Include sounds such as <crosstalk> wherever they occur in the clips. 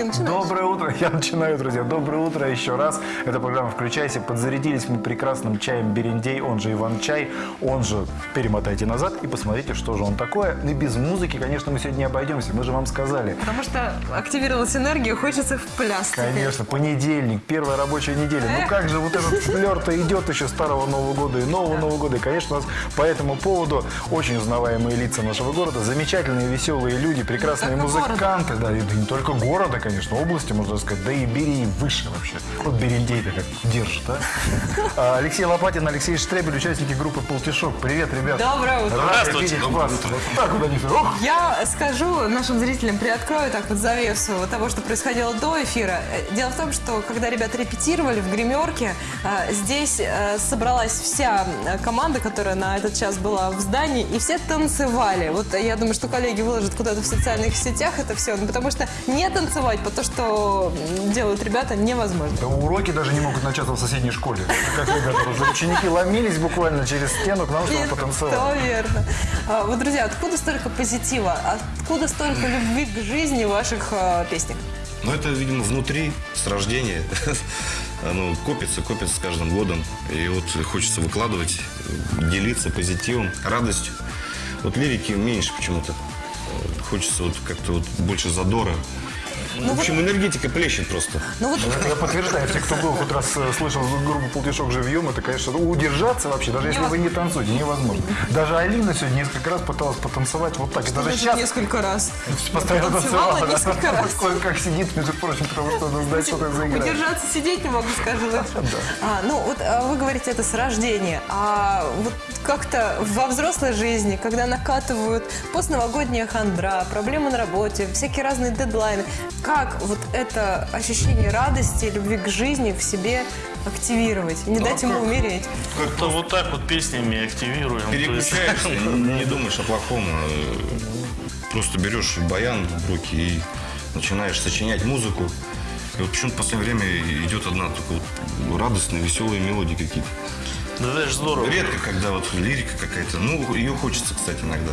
Ты начинаешь? Доброе утро. Я начинаю, друзья. Доброе утро еще раз. Это программа «Включайся». Подзарядились мы прекрасным чаем Берендей, он же Иван-чай, он же перемотайте назад и посмотрите, что же он такое. И без музыки, конечно, мы сегодня не обойдемся. Мы же вам сказали. Потому что активировалась энергия, хочется в пляс. Конечно, понедельник, первая рабочая неделя. Ну как же вот этот флер-то идет еще старого Нового года и нового Нового года. И, конечно, у нас по этому поводу очень узнаваемые лица нашего города, замечательные, веселые люди, прекрасные музыканты. Да, и да не только города, конечно, области, можно сказать, да и бери и выше вообще. Вот Берендей-то как держит, а? А, Алексей Лопатин, Алексей Штребель, участники группы «Полтишок». Привет, ребят. Доброе утро. Рад Здравствуйте. видеть вас. Вот так вот они все. Ох, Я скажу нашим зрителям, приоткрою так вот завесу того, что происходило до эфира. Дело в том, что когда ребята репетировали в гримерке, э, здесь э, собралась вся э, команда, которая на этот час была в здании, и все танцевали. Вот я думаю, что коллеги выложат куда-то в социальных сетях это все, ну, потому что не танцевать по то, что делают ребята, невозможно. Да уроки даже не могут начаться в соседней школе. Как ребята, ученики ломились буквально через стену к нам, чтобы потанцевать. То верно. А, Вот, друзья, откуда столько позитива? Откуда столько любви к жизни в ваших э, песнях? Ну, это, видимо, внутри, с рождения. <laughs> Оно копится, копится с каждым годом. И вот хочется выкладывать, делиться позитивом, радостью. Вот лирики меньше почему-то. Хочется вот как-то вот больше задора. В общем, энергетика плещет просто. Ну вот Я подтверждаю, все, кто был хоть раз э, слышал группу «Полтишок живьем», это, конечно, ну, удержаться вообще, даже если вы не танцуете, невозможно. Даже Алина сегодня несколько раз пыталась потанцевать вот так. И даже сейчас несколько раз. <laughs> постоянно танцевала несколько раз. Кое-как сидит, между прочим, потому что надо знать, что-то заиграть. Удержаться сидеть не могу, скажу лучше. <laughs> А, ну, вот а, вы говорите, это с рождения. А вот как-то во взрослой жизни, когда накатывают постновогодняя хандра, проблемы на работе, всякие разные дедлайны, как вот это ощущение радости, любви к жизни в себе активировать, не дать ему умереть? То вот так вот песнями активируем. есть- Переключаешься, <laughs> не думаешь о плохом. э, Просто берешь баян в руки и начинаешь сочинять музыку. И вот почему-то в последнее время идет одна только вот радостная, веселые мелодии какие-то. Да это же здорово. Редко, когда вот лирика какая-то. Ну, ее хочется, кстати, иногда.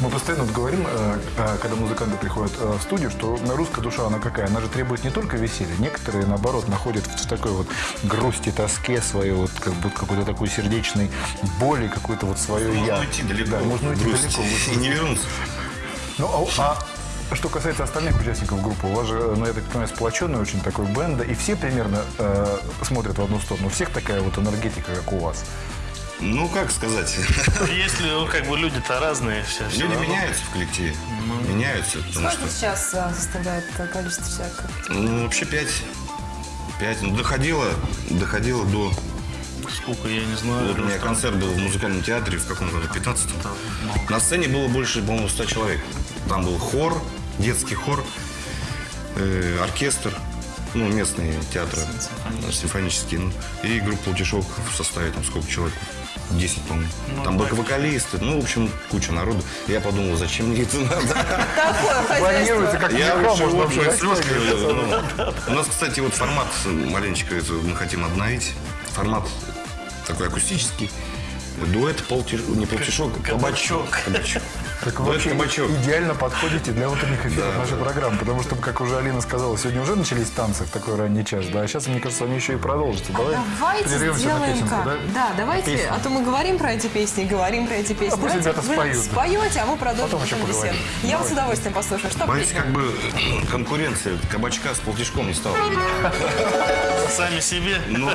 Мы постоянно вот говорим, э, э, когда музыканты приходят э, в студию, что русская душа, она какая? Она же требует не только веселья. Некоторые, наоборот, находят в такой вот грусти, тоске свою, вот как будто какой-то такой сердечной боли, какой-то вот свое я. Можно уйти далеко. Да, можно уйти грусть, далеко. И не вернуться. Ну, а, а что касается остальных участников группы, у вас же, ну, я так понимаю, сплоченный очень такой бенда, и все примерно э, смотрят в одну сторону. У всех такая вот энергетика, как у вас. Ну, как сказать. <laughs> Если, ну, как бы люди-то разные все. все Люди равно. меняются в коллективе. Меняются, потому что... Сколько сейчас а, составляет э, количество человек? Ну, вообще пять. Пять. Ну, доходило, доходило до... Сколько, я не знаю. Вот у меня концерт был в музыкальном театре в каком году? 15 Там. На сцене было больше, по-моему, 100 человек. Там был хор, детский хор, э, оркестр, ну, местные театры, Симфонические. симфонические, ну, и группа «Утешок» в составе, там, сколько человек? 10, по-моему. Ну, там так. вокалисты, ну, в общем, куча народу. Я подумал, зачем мне это надо? Такое <laughs> Планируется, хозяйство. как Я лучше с У нас, кстати, вот формат маленечко мы хотим обновить. Формат такой акустический. Дуэт, полтиш... не полтишок, а кабачок. Кабачок. Так вы вообще кабачок. идеально подходите для утренних эфиров нашей программы, потому что, как уже Алина сказала, сегодня уже начались танцы в такой ранний час, да, а сейчас, мне кажется, они еще и продолжатся. Давай Давайте прервемся на сделаем песенку, как. да? Да, давайте, Песню. а то мы говорим про эти песни, говорим про эти песни. А пусть ребята споют. споете, а мы продолжим Потом еще поговорим. Я вот с удовольствием послушаю. Что Боюсь, песня? как бы <clears throat> конкуренция кабачка с полтишком не стала. Сами себе. Ну,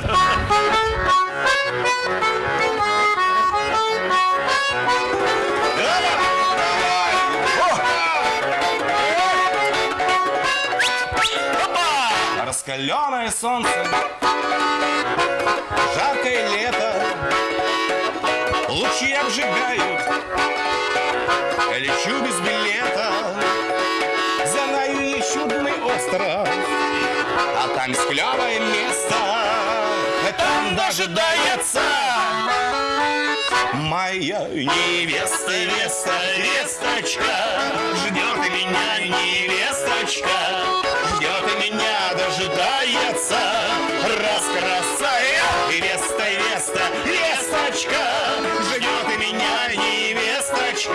Раскаленное солнце, жаркое лето, лучи обжигают, лечу без билета, знаю я чудный остров, а там есть клевое место, там дожидается моя невеста, невеста, весточка, ждет меня невесточка, ждет дожидается, раскрасая невеста, невеста, весточка, ждет меня невесточка,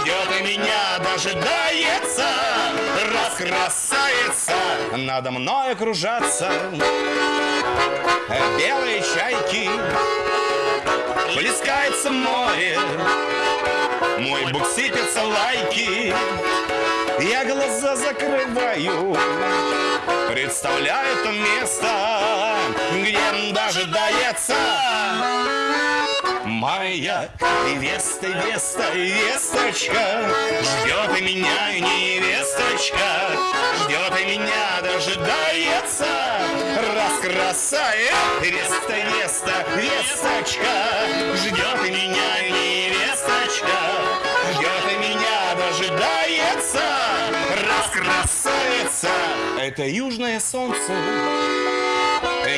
ждет меня, дожидается, раз красавица надо мной кружатся белые чайки. Плескается море, мой бук сыпется лайки. Я глаза закрываю, представляю то место, где дожидается. Моя Веста, Веста, Весточка. Ждет и меня невесточка. Ждет и меня дожидается. Раз красавец Веста, Веста, Весточка. Ждет и меня невесточка Ждет и меня дожидается Раз красавица Это южное солнце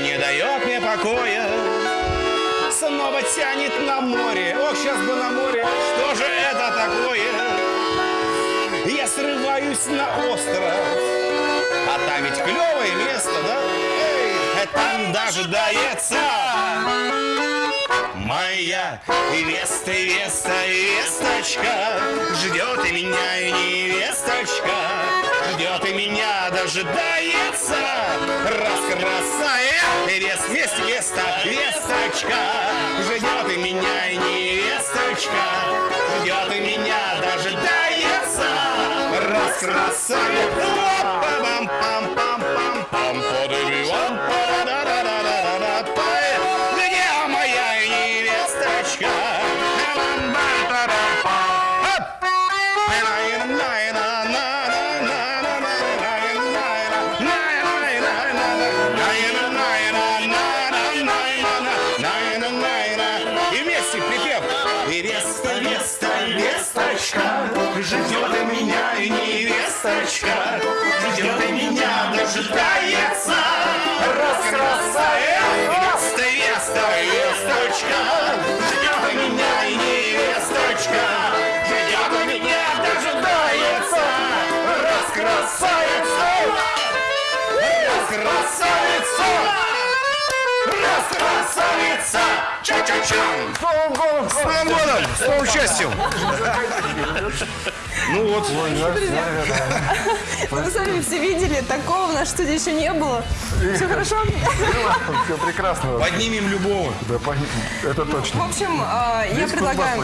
Не дает мне покоя снова тянет на море. Ох, сейчас бы на море, что же это такое? Я срываюсь на остров, а там ведь клевое место, да? Эй, там дожидается моя Веста, Веста, Весточка Ждет и меня и невесточка. Ждет и меня дожидается. Раз красавец Вест, Вест, Веста, Весточка Ждет и меня и невесточка. Ждет и меня дожидается. Раз красавец Пам-пам-пам-пам-пам И Веста, Веста, Весточка, ждет меня невесточка, ждет меня дожидается. Раз красавец, Веста, Веста, Весточка, ждет меня невесточка, ждет и меня дожидается. Раз красавица, раз раз красавица, ча-ча-чам. С Новым годом! С новым счастьем! Ну вот, Вы сами все видели, такого в нашей студии еще не было. Все хорошо? Все прекрасно. поднимем любого. Да, это В точно. общем, а, я предлагаю...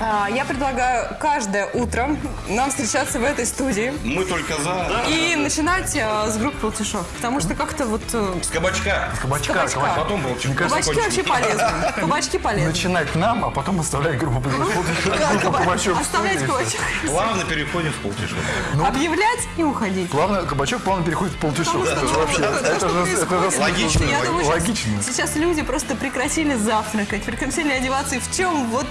А, Я предлагаю каждое утро нам встречаться в этой студии Мы только за. и начинать а, с группы Полтишов. Потому что как-то вот... э, С кабачка. Кабачка, Кабачка. кабачка. Потом был Мне кажется, Кабачки вообще полезны. Кабачки полезны. начинать нам, а потом оставлять группу кабачок. Оставлять кабачок. Плавно переходим в полтишок. Объявлять и уходить. Плавно, кабачок плавно переходит в полтишок. Это же ну, вообще, Логично. Логично. Сейчас люди просто прекратили завтракать, прекратили одеваться. И в чем вот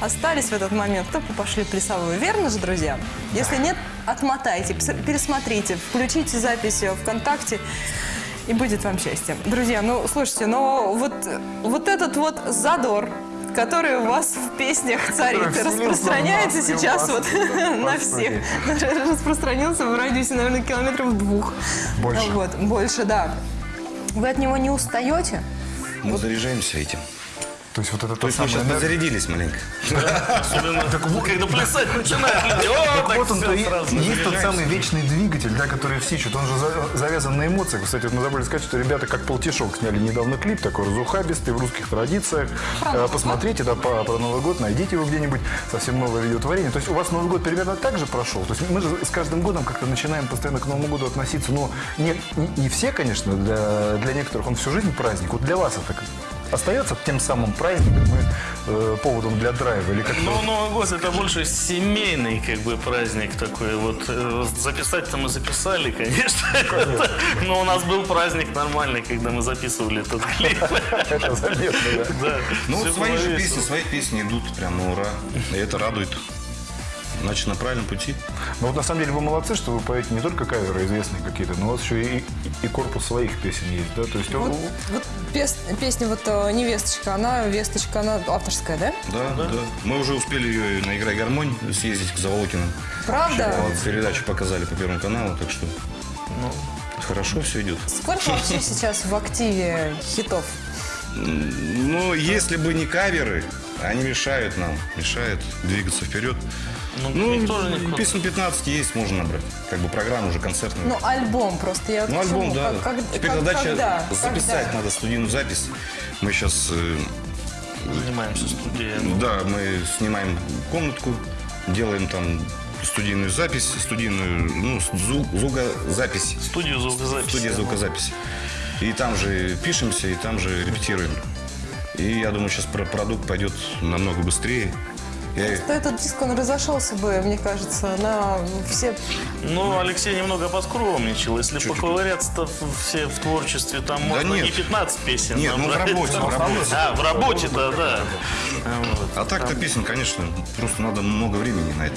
остались в этот момент, только пошли плясовую. Верно же, друзья? Если нет, отмотайте, пересмотрите, включите запись ВКонтакте. И будет вам счастье. Друзья, ну, слушайте, но вот, вот этот вот задор, который у вас в песнях царит, распространяется сейчас вот <laughs> на всех. <laughs> Распространился в радиусе, наверное, километров двух. Больше. Вот, больше, да. Вы от него не устаете? Мы заряжаемся этим. То есть вот это То есть мы сейчас подзарядились маленько. Особенно, когда плясать начинают <laughs> люди. Вот он, есть тот самый вечный двигатель, да, который все ищут. Он же за- завязан на эмоциях. Кстати, мы забыли сказать, что ребята как полтишок сняли недавно клип, такой разухабистый, в русских традициях. Э, Посмотрите, да, про Новый год, найдите его где-нибудь. Совсем новое видеотворение. То есть у вас Новый год примерно так же прошел? То есть мы же с каждым годом как-то начинаем постоянно к Новому году относиться. Но не, не- не все, конечно, для, для некоторых он всю жизнь праздник. Вот для вас это как- остается тем самым праздником и э, поводом для драйва? Или как-то Ну, Новый год это больше семейный как бы праздник такой. Вот э, записать-то мы записали, конечно. <laughs> Но у нас был праздник нормальный, когда мы записывали этот клип. <laughs> это заметно, да? Да, Ну, свои же песни, свои песни идут прям на ура. И это радует. Значит, на правильном пути. Ну вот на самом деле вы молодцы, что вы поете не только каверы известные какие-то, но у вас еще и, и корпус своих песен есть, да? То есть Вот, у- вот пес- песня вот э, «Невесточка», она, «Весточка», она авторская, да? Да, да. Мы уже успели ее на «Играй гармонь» съездить к Заволокиным. Правда? Вот, передачу показали по Первому каналу, так что Ну. хорошо все идет. Сколько вообще сейчас в активе хитов? Ну, если бы не каверы, они мешают нам, мешают двигаться вперед. Ну, Ну, никто же не песен 15 есть, можно набрать. Как бы программа уже концертная. Ну, альбом просто. Я вот Ну, альбом, да. Как- как- Теперь как- задача когда? записать, Когда? надо студийную запись. Мы сейчас, занимаемся студией. да, мы снимаем комнатку, делаем там студийную запись, студийную, ну, звук, звукозапись, Студию звукозаписи. студия звукозаписи. И там же пишемся, и там же репетируем. И я думаю, сейчас про- продукт пойдет намного быстрее. Я Что этот диск, он разошелся бы, мне кажется, на все... Ну, Алексей немного поскромничал. Если поковыряться-то в- все в творчестве, там можно нет. не 15 песен Нет, ну, в набрать. работе, в работе. А, в работе-то, да. Вот. А так-то песен, конечно, просто надо много времени на это.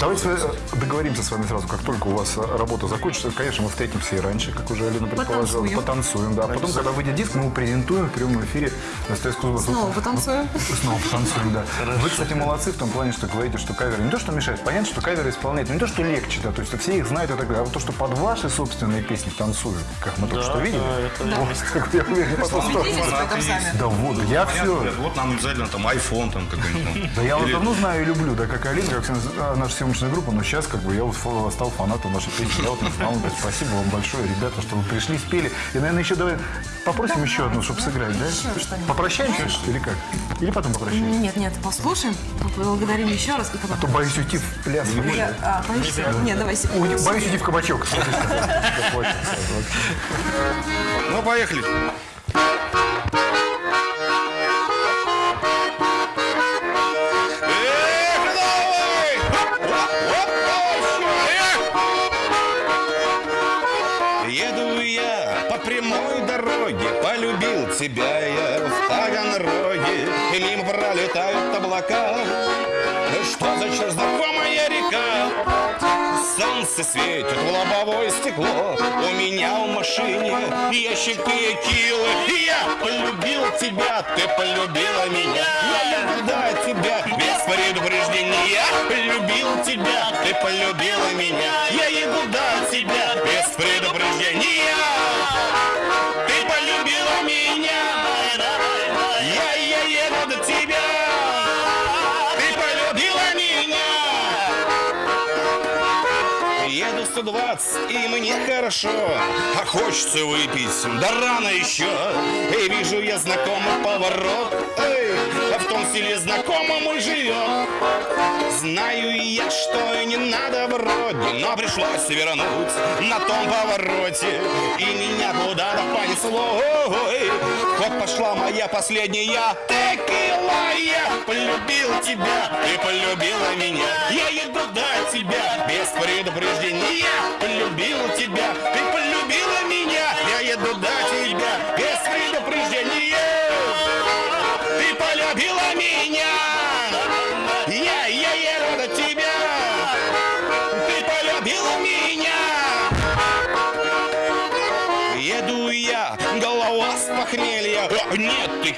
Давайте э, договоримся с вами сразу, как только у вас э, работа закончится. Конечно, мы встретимся и раньше, как уже Алина предположила. Потанцуем. Потанцуем, да. А потом, когда выйдет диск, мы его презентуем в прямом эфире на СТС Кузбасс. Снова потанцуем. Снова потанцуем, да. Вы, кстати, молодцы в том плане, что говорите, что каверы не то, что мешает, понятно, что каверы исполнять, но не то, что легче, да, то есть все их знают и так далее, а вот то, что под ваши собственные песни танцуют, как мы только Да, что видели. да, это Вот, как я уверен, по ту сторону. Убедитесь в этом сами. Да вот, я Понятно, все. вот нам обязательно там iPhone там какой-нибудь. Да я Или- давно знаю и люблю, да, как Алина, как а, наша съемочная группа, но сейчас как бы я вот стал фанатом вашей песни. Я вот не знал, спасибо вам большое, ребята, что вы пришли, спели. И, наверное, еще давай попросим еще одну, чтобы сыграть, да? Попрощаемся или как? Или потом попрощаемся? Нет, нет, послушаем, поблагодарим еще раз. и потом- А то боюсь уйти в пляс. Я- а, боишься? Нет, давай. Уйти- Боюсь уйти в кабачок. <laughs> Ну, поехали. И мимо пролетают облака. Что за черт знакомая река? Солнце светит в лобовое стекло. У меня в машине ящики килы Я полюбил тебя, ты полюбила меня. Я до тебя. Без предупреждения Полюбил тебя, ты полюбила меня. Я еду до тебя. Без предупреждения. Ты полюбила меня. Я, тебя. Ты полюбила меня. Еду 120, и мне хорошо. А хочется выпить, да рано еще. И вижу я знакомый поворот. Эй, а в том селе знакомым мы живем Знаю я, что не надо вроде Но пришлось вернуть на том повороте. И меня куда-то понесло. Вот пошла моя последняя текила. Я полюбил тебя, ты полюбила меня. Я еду до тебя без предупреждения. Полюбил тебя, ты полюбила меня. Я еду до тебя без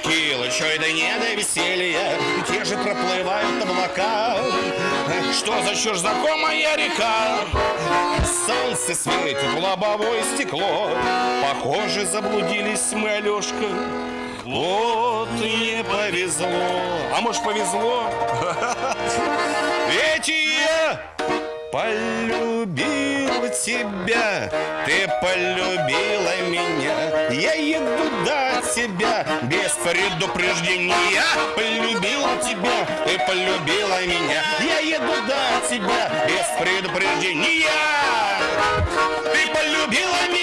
Нет текилы, что это не до веселья Те же проплывают облака. Что за чушь знакомая река? Солнце светит в лобовое стекло. Похоже, заблудились мы, Алешка Вот не повезло. А может повезло? <laughs> Ведь я полюбил тебя, ты полюбила меня. Я еду до тебя без предупреждения. Полюбил тебя, ты полюбила меня. Я еду до тебя без предупреждения. Ты полюбила меня.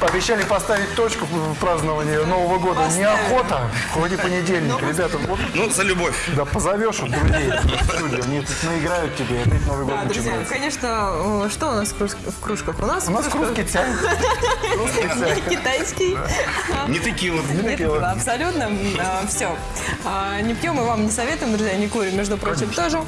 Пообещали поставить точку в праздновании Нового года. Поставим. Неохота. Вроде понедельник. Ребята, вот Ну, за любовь. да позовешь вот друзей. Они тут наиграют тебе, и опять Новый год Да, друзья, конечно, что у нас в кружк- в кружках? У нас, У нас в чай. Русский чай. китайский. Не текила. Нет, текила. абсолютно. Все. Не пьем и вам не советуем, друзья, не курим, между прочим, тоже.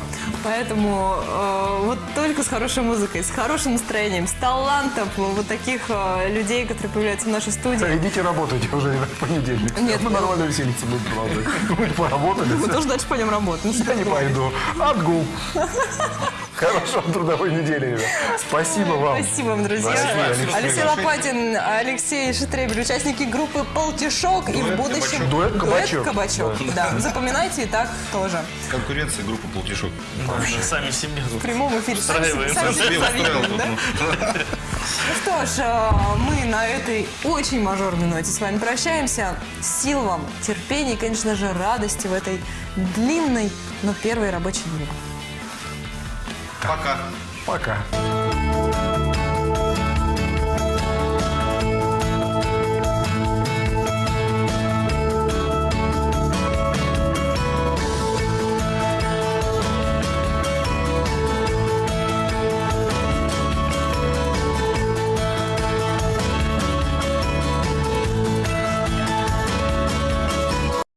Поэтому э, вот только с хорошей музыкой, с хорошим настроением, с талантом вот таких э, людей, которые появляются в нашей студии. Да, идите работайте уже в понедельник. Нет, мы нормально веселиться будем продолжать. <laughs> Мы поработали. Мы тоже дальше пойдем работать. Я не пойду. Отгул. Хорошо, трудовой недели, ребят. Спасибо вам. Спасибо вам, друзья. Спасибо, Алексей. Алексей Лопатин, Алексей Шетребель, участники группы «Полтишок». И в будущем... Дуэт «Кабачок». «Кабачок», да. Запоминайте и так тоже. Конкуренция группы «Полтишок». Мы сами себе В прямом эфире. Сами сами себе завидуем, да? ну. Ну что ж, э, мы на этой очень мажорной ноте с вами прощаемся. Сил вам, терпения и, конечно же, радости в этой длинной, но первой рабочей неделе. Пока. Пока.